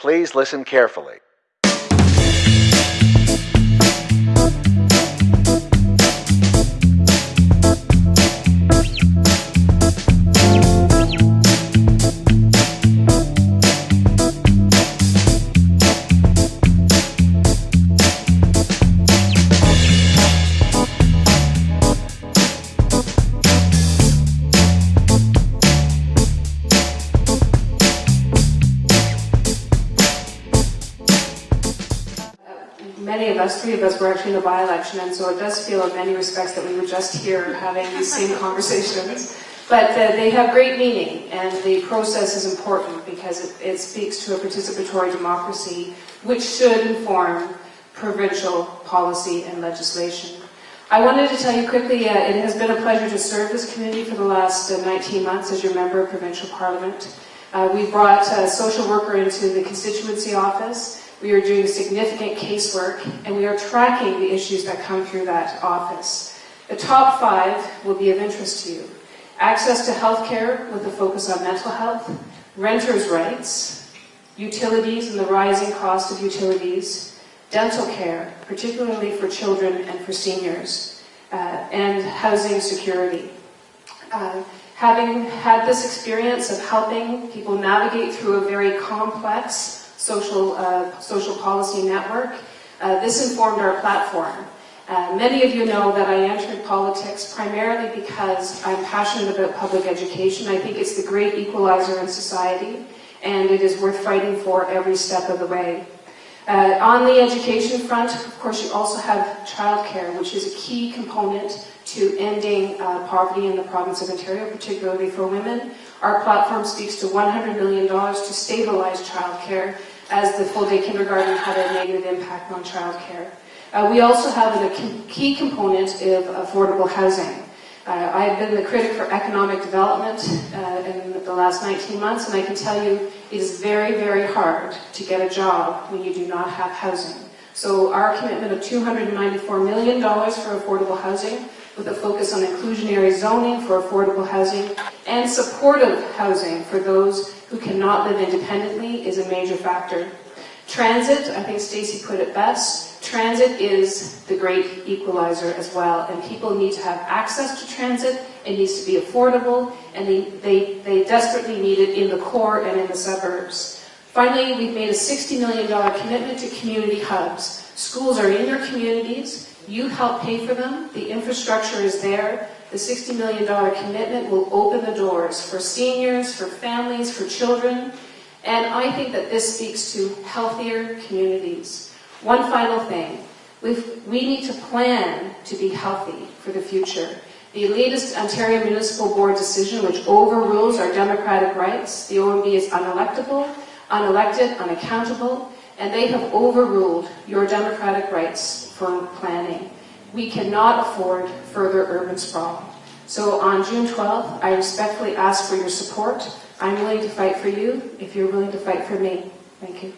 Please listen carefully. Many of us, three of us, were actually in the by-election, and so it does feel in many respects that we were just here having these same conversations. But uh, they have great meaning, and the process is important because it, it speaks to a participatory democracy, which should inform provincial policy and legislation. I wanted to tell you quickly, uh, it has been a pleasure to serve this community for the last uh, 19 months as your member of provincial parliament. Uh, we brought a social worker into the constituency office. We are doing significant casework, and we are tracking the issues that come through that office. The top five will be of interest to you. Access to health care with a focus on mental health, renters' rights, utilities and the rising cost of utilities, dental care, particularly for children and for seniors, uh, and housing security. Uh, having had this experience of helping people navigate through a very complex social, uh, social policy network, uh, this informed our platform. Uh, many of you know that I entered politics primarily because I'm passionate about public education. I think it's the great equalizer in society, and it is worth fighting for every step of the way. Uh, on the education front, of course, you also have childcare, which is a key component to ending uh, poverty in the province of Ontario, particularly for women. Our platform speaks to $100 million to stabilize childcare as the full-day kindergarten had a negative impact on childcare. Uh, we also have a key component of affordable housing. Uh, I have been the critic for economic development uh, in the last 19 months, and I can tell you it is very, very hard to get a job when you do not have housing. So our commitment of $294 million for affordable housing, with a focus on inclusionary zoning for affordable housing, and supportive housing for those who cannot live independently is a major factor. Transit, I think Stacy put it best, transit is the great equalizer as well, and people need to have access to transit, it needs to be affordable, and they, they, they desperately need it in the core and in the suburbs. Finally, we've made a $60 million commitment to community hubs. Schools are in your communities, you help pay for them, the infrastructure is there, the $60 million commitment will open the doors for seniors, for families, for children, and I think that this speaks to healthier communities. One final thing. We've, we need to plan to be healthy for the future. The latest Ontario Municipal Board decision, which overrules our democratic rights, the OMB is unelectable, unelected, unaccountable, and they have overruled your democratic rights for planning. We cannot afford further urban sprawl. So on June 12th, I respectfully ask for your support. I'm willing to fight for you if you're willing to fight for me. Thank you.